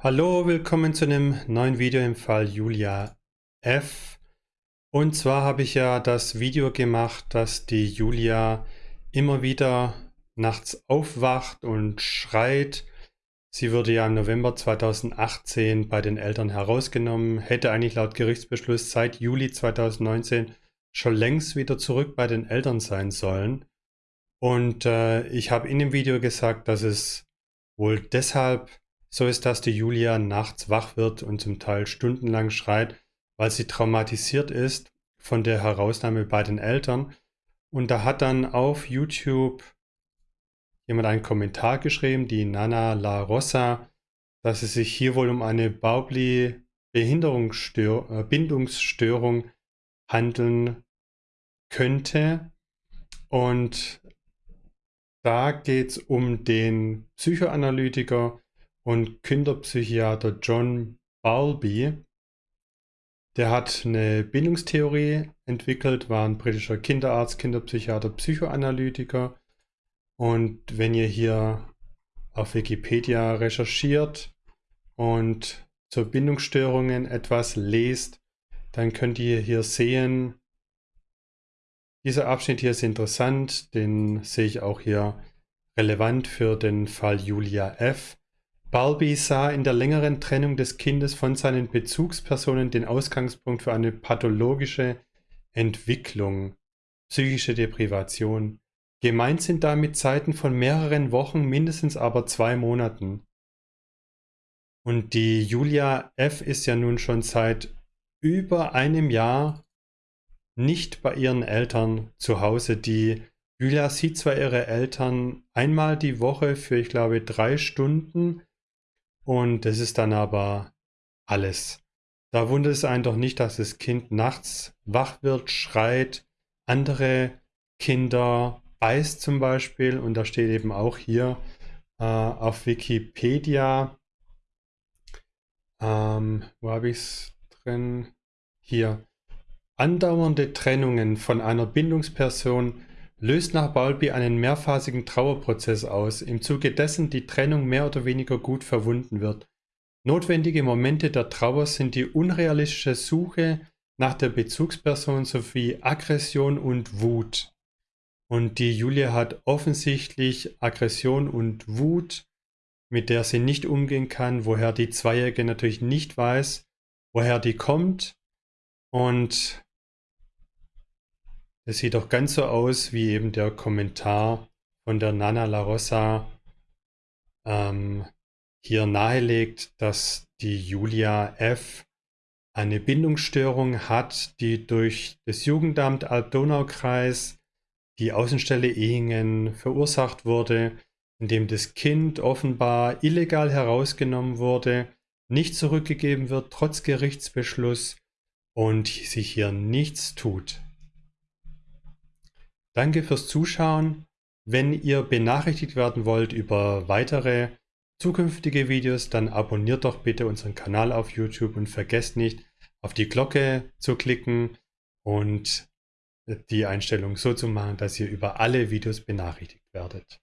Hallo, willkommen zu einem neuen Video im Fall Julia F. Und zwar habe ich ja das Video gemacht, dass die Julia immer wieder nachts aufwacht und schreit. Sie wurde ja im November 2018 bei den Eltern herausgenommen, hätte eigentlich laut Gerichtsbeschluss seit Juli 2019 schon längst wieder zurück bei den Eltern sein sollen. Und äh, ich habe in dem Video gesagt, dass es wohl deshalb so ist, dass die Julia nachts wach wird und zum Teil stundenlang schreit, weil sie traumatisiert ist von der Herausnahme bei den Eltern. Und da hat dann auf YouTube jemand einen Kommentar geschrieben, die Nana La Rosa, dass es sich hier wohl um eine Baubli Behinderungsstörung äh, handeln könnte. Und da geht es um den Psychoanalytiker und Kinderpsychiater John Bowlby. Der hat eine Bindungstheorie entwickelt, war ein britischer Kinderarzt, Kinderpsychiater, Psychoanalytiker. Und wenn ihr hier auf Wikipedia recherchiert und zur Bindungsstörungen etwas lest, dann könnt ihr hier sehen, dieser Abschnitt hier ist interessant, den sehe ich auch hier relevant für den Fall Julia F. Balbi sah in der längeren Trennung des Kindes von seinen Bezugspersonen den Ausgangspunkt für eine pathologische Entwicklung, psychische Deprivation. Gemeint sind damit Zeiten von mehreren Wochen, mindestens aber zwei Monaten. Und die Julia F. ist ja nun schon seit über einem Jahr nicht bei ihren Eltern zu Hause. Die Julia sieht zwar ihre Eltern einmal die Woche für, ich glaube, drei Stunden, und das ist dann aber alles. Da wundert es einen doch nicht, dass das Kind nachts wach wird, schreit, andere Kinder beißt zum Beispiel. Und da steht eben auch hier äh, auf Wikipedia, ähm, wo habe ich es drin? Hier. Andauernde Trennungen von einer Bindungsperson löst nach Bowlby einen mehrphasigen Trauerprozess aus, im Zuge dessen die Trennung mehr oder weniger gut verwunden wird. Notwendige Momente der Trauer sind die unrealistische Suche nach der Bezugsperson sowie Aggression und Wut. Und die Julia hat offensichtlich Aggression und Wut, mit der sie nicht umgehen kann, woher die Zweijährige natürlich nicht weiß, woher die kommt. Und es sieht doch ganz so aus, wie eben der Kommentar von der Nana La Rosa ähm, hier nahelegt, dass die Julia F. eine Bindungsstörung hat, die durch das Jugendamt Alb-Donau-Kreis, die Außenstelle Ehingen, verursacht wurde, indem das Kind offenbar illegal herausgenommen wurde, nicht zurückgegeben wird, trotz Gerichtsbeschluss und sich hier nichts tut. Danke fürs Zuschauen. Wenn ihr benachrichtigt werden wollt über weitere zukünftige Videos, dann abonniert doch bitte unseren Kanal auf YouTube und vergesst nicht, auf die Glocke zu klicken und die Einstellung so zu machen, dass ihr über alle Videos benachrichtigt werdet.